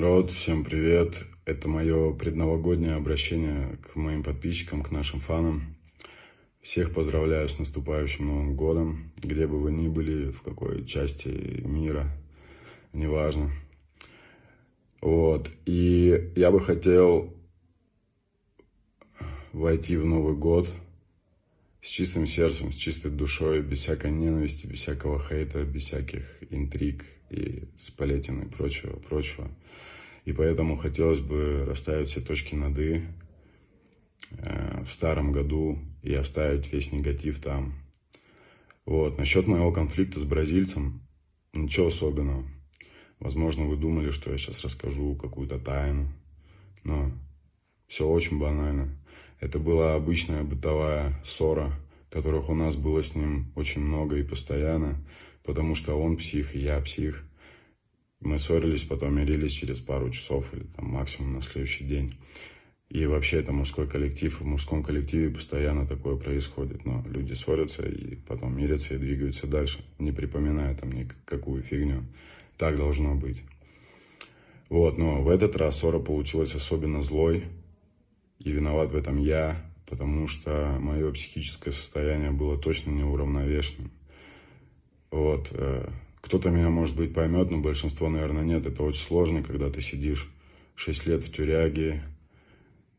народ, всем привет! Это мое предновогоднее обращение к моим подписчикам, к нашим фанам. Всех поздравляю с наступающим Новым Годом, где бы вы ни были, в какой части мира, неважно. Вот, и я бы хотел войти в Новый Год с чистым сердцем, с чистой душой, без всякой ненависти, без всякого хейта, без всяких интриг и сплетен и прочего, прочего. И поэтому хотелось бы расставить все точки над «и» э, в старом году и оставить весь негатив там. Вот. Насчет моего конфликта с бразильцем, ничего особенного. Возможно, вы думали, что я сейчас расскажу какую-то тайну, но все очень банально. Это была обычная бытовая ссора, которых у нас было с ним очень много и постоянно, потому что он псих, и я псих. Мы ссорились, потом мирились через пару часов или там максимум на следующий день. И вообще это мужской коллектив, в мужском коллективе постоянно такое происходит. Но люди ссорятся и потом мирятся и двигаются дальше, не припоминая там никакую фигню. Так должно быть. Вот, но в этот раз ссора получилась особенно злой, и виноват в этом я, потому что мое психическое состояние было точно неуравновешенным. Вот. Э, кто-то меня, может быть, поймет, но большинство, наверное, нет. Это очень сложно, когда ты сидишь 6 лет в тюряге,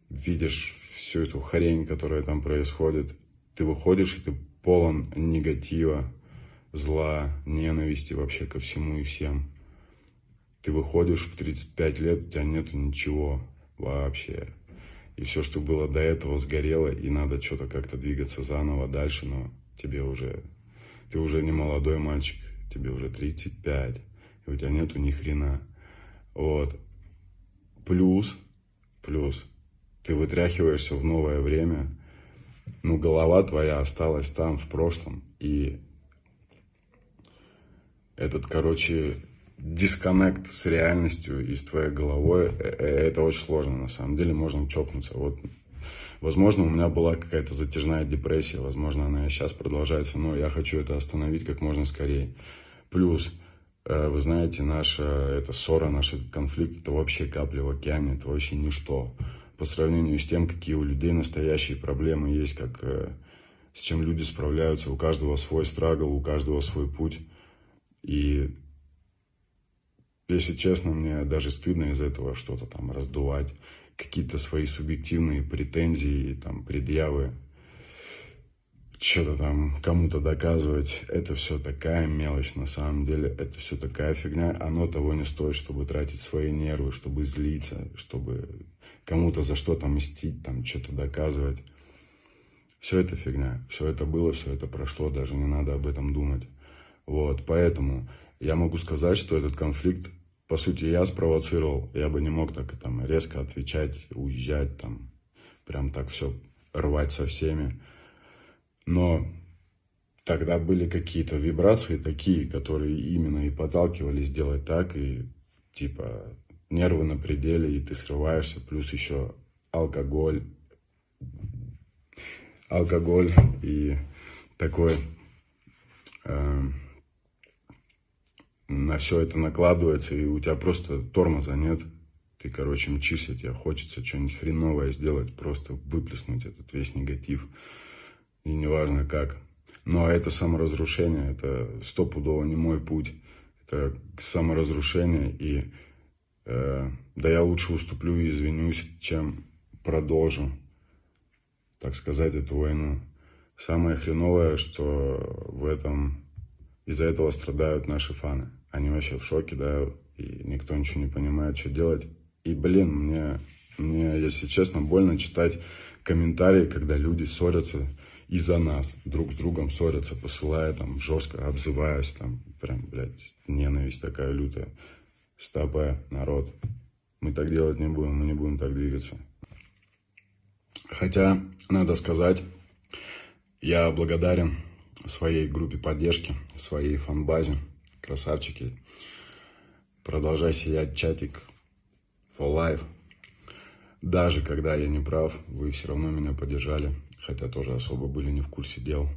видишь всю эту хрень, которая там происходит. Ты выходишь, и ты полон негатива, зла, ненависти вообще ко всему и всем. Ты выходишь в 35 лет, у тебя нету ничего вообще и все, что было до этого, сгорело, и надо что-то как-то двигаться заново дальше, но тебе уже, ты уже не молодой мальчик, тебе уже 35, и у тебя нету ни хрена. Вот. Плюс, плюс, ты вытряхиваешься в новое время, ну, голова твоя осталась там, в прошлом, и этот, короче, дисконнект с реальностью и с твоей головой, э, э, это очень сложно на самом деле, можно чокнуться. Вот, возможно, у меня была какая-то затяжная депрессия, возможно, она и сейчас продолжается, но я хочу это остановить как можно скорее. Плюс, э, вы знаете, наша эта ссора, наш этот конфликт, это вообще капли в океане, это вообще ничто. По сравнению с тем, какие у людей настоящие проблемы есть, как, с чем люди справляются, у каждого свой страгл, у каждого свой путь. И если честно, мне даже стыдно из этого что-то там раздувать, какие-то свои субъективные претензии, там, предъявы, что-то там кому-то доказывать. Это все такая мелочь на самом деле, это все такая фигня. Оно того не стоит, чтобы тратить свои нервы, чтобы злиться, чтобы кому-то за что-то мстить, там, что-то доказывать. Все это фигня, все это было, все это прошло, даже не надо об этом думать. Вот, поэтому я могу сказать, что этот конфликт по сути, я спровоцировал, я бы не мог так там резко отвечать, уезжать, там, прям так все рвать со всеми. Но тогда были какие-то вибрации такие, которые именно и подталкивали сделать так, и типа нервы на пределе, и ты срываешься, плюс еще алкоголь, алкоголь и такой... Э, на все это накладывается, и у тебя просто тормоза нет. Ты, короче, мчишься, тебе хочется что-нибудь хреновое сделать, просто выплеснуть этот весь негатив. И неважно как. Но это саморазрушение, это стопудово не мой путь. Это саморазрушение, и э, да я лучше уступлю и извинюсь, чем продолжу, так сказать, эту войну. Самое хреновое, что в этом из-за этого страдают наши фаны. Они вообще в шоке, да, и никто ничего не понимает, что делать. И, блин, мне, мне, если честно, больно читать комментарии, когда люди ссорятся из-за нас, друг с другом ссорятся, посылая там жестко, обзываясь, там, прям, блядь, ненависть такая лютая. Стопэ, народ, мы так делать не будем, мы не будем так двигаться. Хотя, надо сказать, я благодарен своей группе поддержки, своей фанбазе, красавчики. Продолжай сиять, чатик, for life. Даже когда я не прав, вы все равно меня поддержали, хотя тоже особо были не в курсе дел.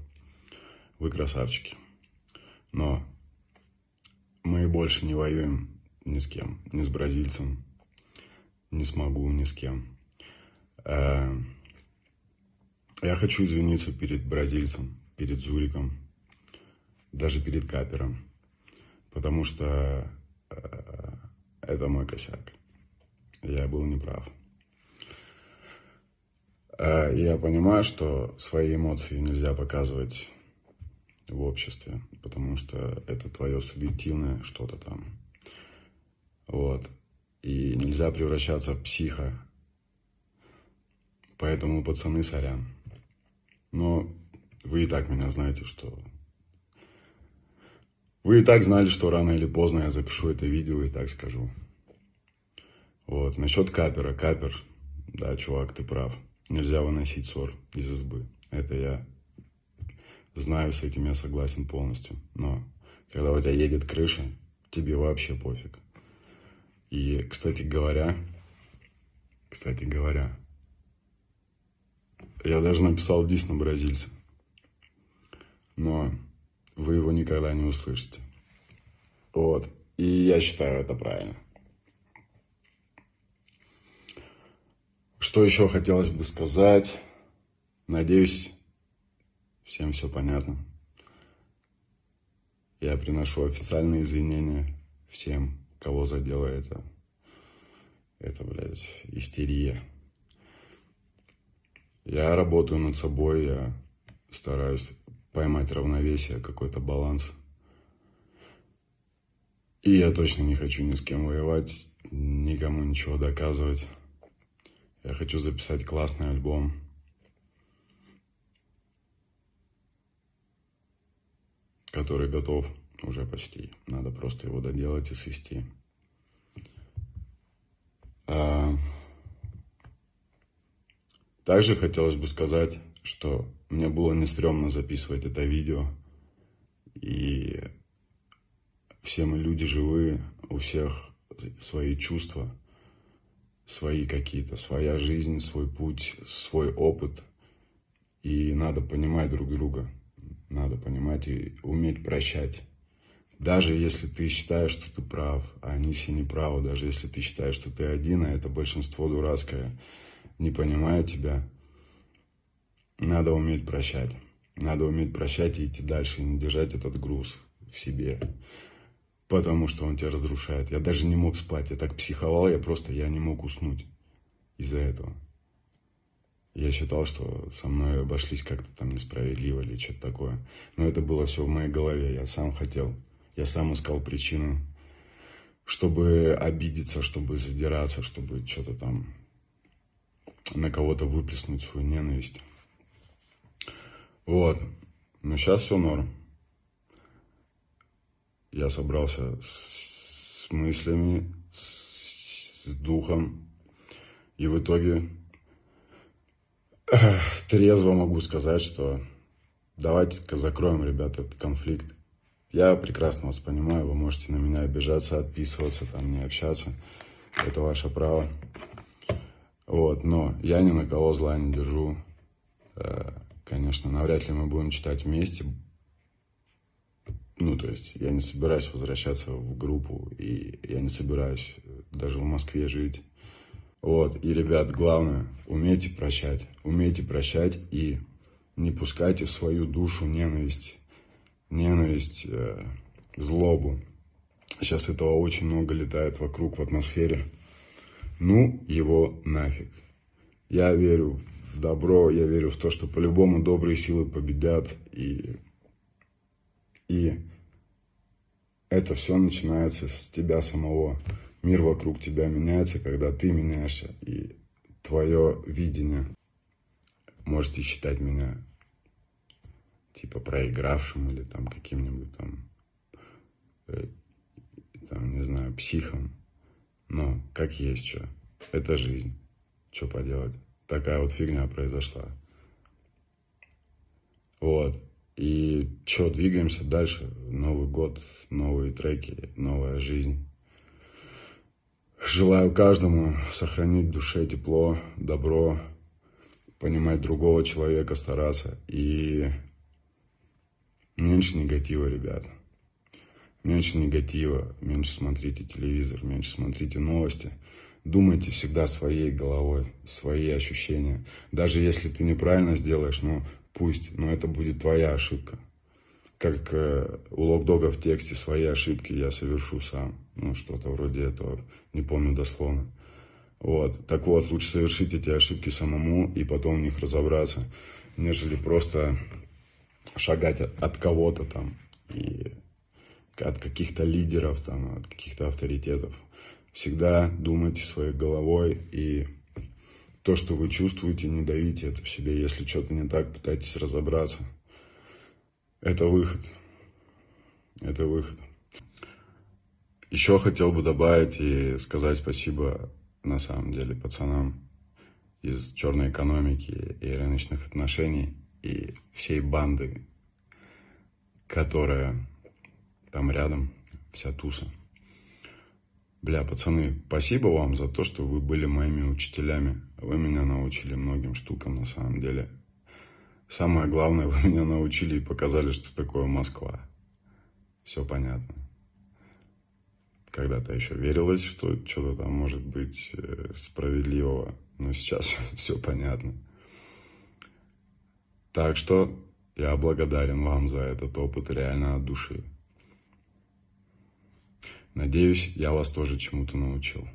Вы красавчики. Но мы больше не воюем ни с кем, ни с бразильцем, не смогу ни с кем. Э, я хочу извиниться перед бразильцем, перед Зуриком, даже перед Капером, потому что э, это мой косяк. Я был неправ. Э, я понимаю, что свои эмоции нельзя показывать в обществе, потому что это твое субъективное что-то там. Вот. И нельзя превращаться в психа. Поэтому, пацаны, сорян. Но вы и так меня знаете, что... Вы и так знали, что рано или поздно я запишу это видео и так скажу. Вот. Насчет капера. Капер, да, чувак, ты прав. Нельзя выносить ссор из избы. Это я знаю, с этим я согласен полностью. Но когда у тебя едет крыша, тебе вообще пофиг. И, кстати говоря, кстати говоря, я даже написал дис на бразильца. Но вы его никогда не услышите. Вот. И я считаю это правильно. Что еще хотелось бы сказать? Надеюсь, всем все понятно. Я приношу официальные извинения всем, кого задело это. Это, блядь, истерия. Я работаю над собой, я стараюсь поймать равновесие, какой-то баланс. И я точно не хочу ни с кем воевать, никому ничего доказывать. Я хочу записать классный альбом. Который готов уже почти. Надо просто его доделать и свести. А... Также хотелось бы сказать, что мне было не стрёмно записывать это видео. И все мы люди живые, у всех свои чувства свои какие-то, своя жизнь, свой путь, свой опыт. И надо понимать друг друга, надо понимать и уметь прощать. Даже если ты считаешь, что ты прав, а они все неправы, даже если ты считаешь, что ты один, а это большинство дурацкое, не понимает тебя, надо уметь прощать. Надо уметь прощать и идти дальше, и не держать этот груз в себе потому что он тебя разрушает. Я даже не мог спать, я так психовал, я просто, я не мог уснуть из-за этого. Я считал, что со мной обошлись как-то там несправедливо или что-то такое. Но это было все в моей голове, я сам хотел, я сам искал причину, чтобы обидеться, чтобы задираться, чтобы что-то там на кого-то выплеснуть свою ненависть. Вот. Но сейчас все норм я собрался с мыслями, с духом. И в итоге трезво могу сказать, что давайте-ка закроем, ребята, этот конфликт. Я прекрасно вас понимаю, вы можете на меня обижаться, отписываться, там, не общаться. Это ваше право. Вот, но я ни на кого зла не держу. Э, конечно, навряд ли мы будем читать вместе, ну, то есть я не собираюсь возвращаться в группу, и я не собираюсь даже в Москве жить. Вот, и, ребят, главное, умейте прощать, умейте прощать и не пускайте в свою душу ненависть, ненависть, э, злобу. Сейчас этого очень много летает вокруг в атмосфере. Ну, его нафиг. Я верю в добро, я верю в то, что по-любому добрые силы победят, и и это все начинается с тебя самого. Мир вокруг тебя меняется, когда ты меняешься. И твое видение. Можете считать меня типа проигравшим или там каким-нибудь там, э, там, не знаю, психом. Но как есть что. Это жизнь. Что поделать. Такая вот фигня произошла. Вот. И что, двигаемся дальше. Новый год, новые треки, новая жизнь. Желаю каждому сохранить в душе тепло, добро, понимать другого человека, стараться. И меньше негатива, ребят. Меньше негатива, меньше смотрите телевизор, меньше смотрите новости. Думайте всегда своей головой, свои ощущения. Даже если ты неправильно сделаешь, ну пусть, но это будет твоя ошибка. Как э, у Локдога в тексте «Свои ошибки я совершу сам». Ну, что-то вроде этого, не помню дословно. Вот. Так вот, лучше совершить эти ошибки самому и потом в них разобраться, нежели просто шагать от, от кого-то там и от каких-то лидеров, там, от каких-то авторитетов. Всегда думайте своей головой и то, что вы чувствуете, не давите это в себе. Если что-то не так, пытайтесь разобраться. Это выход. Это выход. Еще хотел бы добавить и сказать спасибо, на самом деле, пацанам из черной экономики и рыночных отношений и всей банды, которая там рядом, вся туса. Бля, пацаны, спасибо вам за то, что вы были моими учителями. Вы меня научили многим штукам на самом деле. Самое главное, вы меня научили и показали, что такое Москва. Все понятно. Когда-то еще верилось, что что-то там может быть э, справедливого, но сейчас все понятно. Так что я благодарен вам за этот опыт реально от души. Надеюсь, я вас тоже чему-то научил.